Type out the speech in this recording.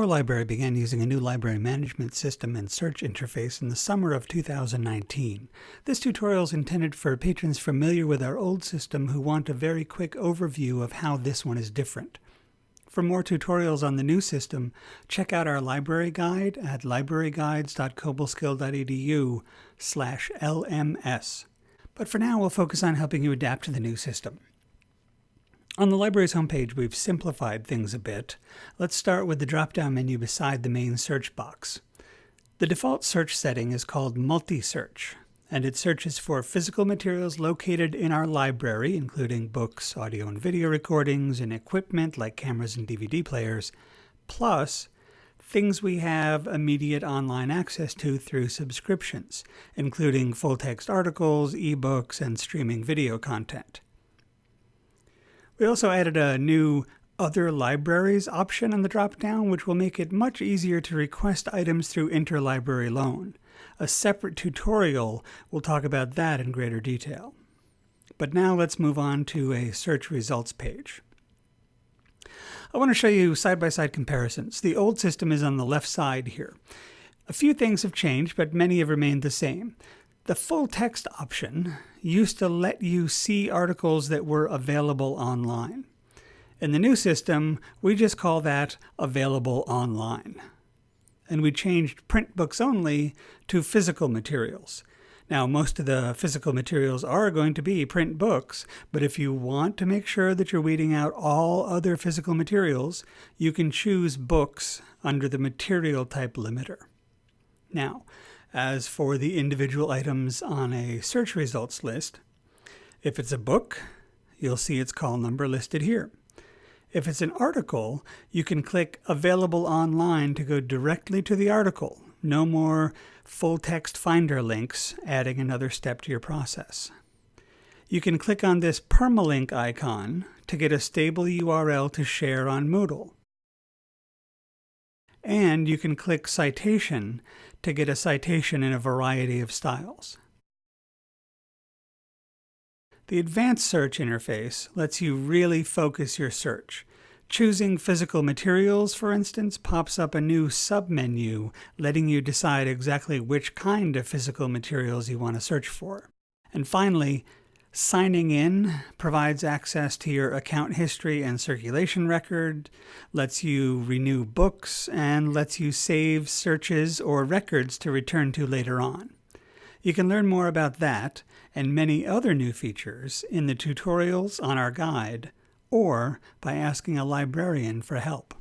Our library began using a new library management system and search interface in the summer of 2019. This tutorial is intended for patrons familiar with our old system who want a very quick overview of how this one is different. For more tutorials on the new system, check out our library guide at libraryguides.cobleskill.edu slash LMS. But for now, we'll focus on helping you adapt to the new system. On the library's homepage, we've simplified things a bit. Let's start with the drop-down menu beside the main search box. The default search setting is called Multi-Search, and it searches for physical materials located in our library, including books, audio and video recordings, and equipment like cameras and DVD players, plus things we have immediate online access to through subscriptions, including full-text articles, ebooks, and streaming video content. We also added a new Other Libraries option in the dropdown, which will make it much easier to request items through interlibrary loan. A separate tutorial will talk about that in greater detail. But now let's move on to a search results page. I want to show you side-by-side -side comparisons. The old system is on the left side here. A few things have changed, but many have remained the same. The full text option used to let you see articles that were available online. In the new system, we just call that available online. And we changed print books only to physical materials. Now, most of the physical materials are going to be print books, but if you want to make sure that you're weeding out all other physical materials, you can choose books under the material type limiter. Now, as for the individual items on a search results list, if it's a book, you'll see its call number listed here. If it's an article, you can click Available Online to go directly to the article. No more full text finder links, adding another step to your process. You can click on this permalink icon to get a stable URL to share on Moodle. And you can click Citation to get a citation in a variety of styles. The Advanced Search interface lets you really focus your search. Choosing physical materials, for instance, pops up a new submenu letting you decide exactly which kind of physical materials you want to search for. And finally, Signing in provides access to your account history and circulation record, lets you renew books, and lets you save searches or records to return to later on. You can learn more about that and many other new features in the tutorials on our guide or by asking a librarian for help.